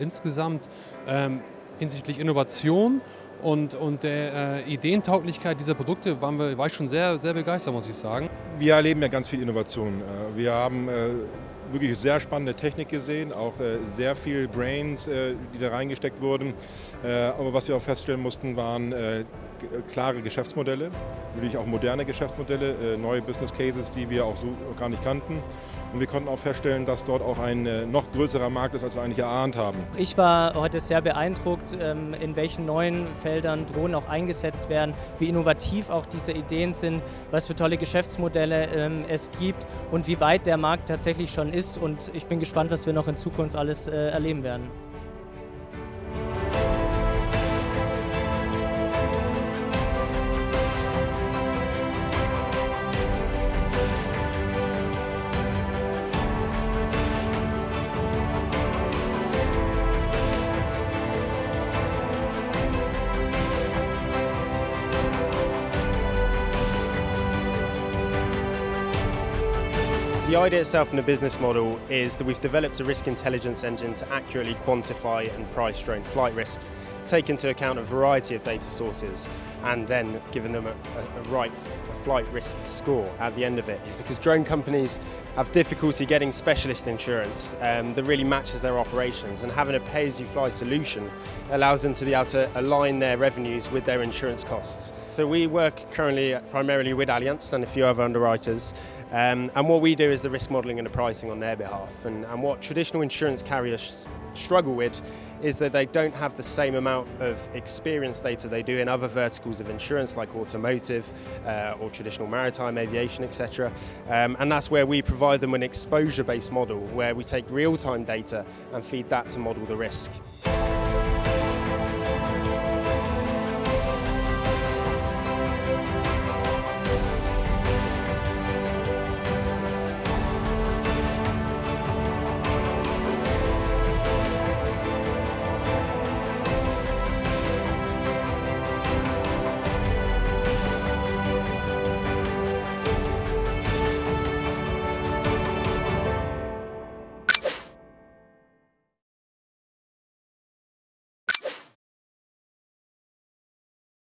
insgesamt ähm, hinsichtlich Innovation und, und der äh, Ideentauglichkeit dieser Produkte waren wir, war ich schon sehr, sehr begeistert, muss ich sagen. Wir erleben ja ganz viel Innovation. Äh, wir haben äh, wirklich sehr spannende Technik gesehen, auch äh, sehr viel Brains, äh, die da reingesteckt wurden. Äh, aber was wir auch feststellen mussten, waren klare Geschäftsmodelle, wirklich auch moderne Geschäftsmodelle, neue Business Cases, die wir auch so gar nicht kannten. Und wir konnten auch feststellen, dass dort auch ein noch größerer Markt ist, als wir eigentlich erahnt haben. Ich war heute sehr beeindruckt, ähm, in welchen neuen Feldern Drohnen auch eingesetzt werden, wie innovativ auch diese Ideen sind, was für tolle Geschäftsmodelle ähm, es gibt und wie weit der Markt tatsächlich schon ist ist und ich bin gespannt, was wir noch in Zukunft alles äh, erleben werden. The idea itself in the business model is that we've developed a risk intelligence engine to accurately quantify and price drone flight risks, take into account a variety of data sources, and then giving them a, a, a right a flight risk score at the end of it. Because drone companies have difficulty getting specialist insurance um, that really matches their operations, and having a pay-as-you-fly solution allows them to be able to align their revenues with their insurance costs. So we work currently primarily with Allianz and a few other underwriters, um, and what we do is the risk modelling and the pricing on their behalf. And, and what traditional insurance carriers struggle with is that they don't have the same amount of experience data they do in other verticals of insurance like automotive uh, or traditional maritime aviation etc um, and that's where we provide them an exposure based model where we take real-time data and feed that to model the risk.